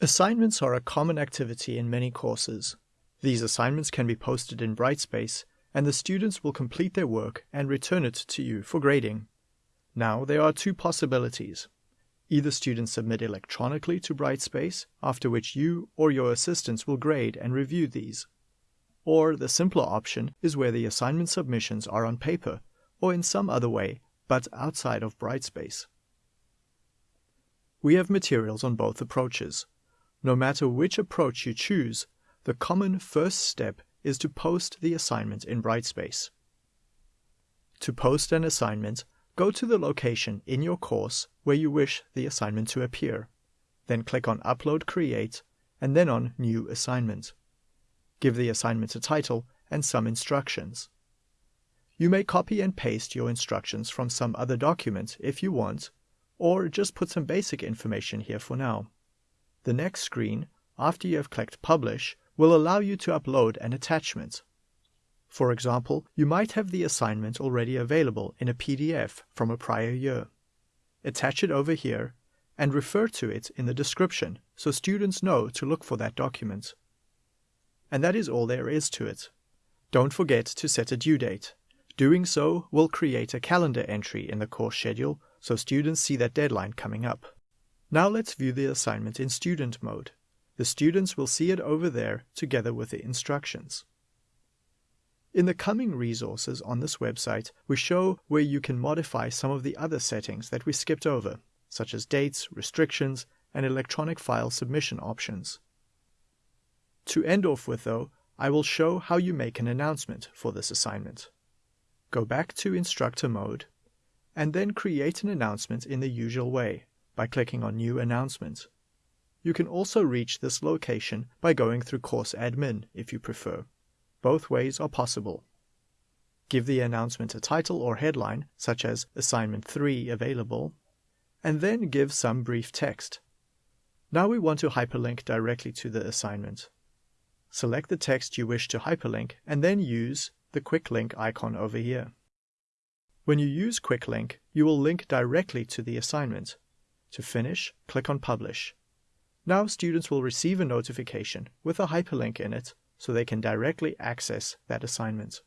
Assignments are a common activity in many courses. These assignments can be posted in Brightspace, and the students will complete their work and return it to you for grading. Now, there are two possibilities. Either students submit electronically to Brightspace, after which you or your assistants will grade and review these. Or the simpler option is where the assignment submissions are on paper or in some other way, but outside of Brightspace. We have materials on both approaches. No matter which approach you choose, the common first step is to post the assignment in Brightspace. To post an assignment, go to the location in your course where you wish the assignment to appear. Then click on Upload Create and then on New Assignment. Give the assignment a title and some instructions. You may copy and paste your instructions from some other document if you want, or just put some basic information here for now. The next screen, after you have clicked Publish, will allow you to upload an attachment. For example, you might have the assignment already available in a PDF from a prior year. Attach it over here and refer to it in the description so students know to look for that document. And that is all there is to it. Don't forget to set a due date. Doing so will create a calendar entry in the course schedule so students see that deadline coming up. Now let's view the assignment in student mode. The students will see it over there together with the instructions. In the coming resources on this website, we show where you can modify some of the other settings that we skipped over, such as dates, restrictions, and electronic file submission options. To end off with though, I will show how you make an announcement for this assignment. Go back to instructor mode, and then create an announcement in the usual way by clicking on New Announcements. You can also reach this location by going through Course Admin if you prefer. Both ways are possible. Give the announcement a title or headline, such as Assignment 3 available, and then give some brief text. Now we want to hyperlink directly to the assignment. Select the text you wish to hyperlink and then use the quick link icon over here. When you use quick link, you will link directly to the assignment. To finish, click on Publish. Now students will receive a notification with a hyperlink in it so they can directly access that assignment.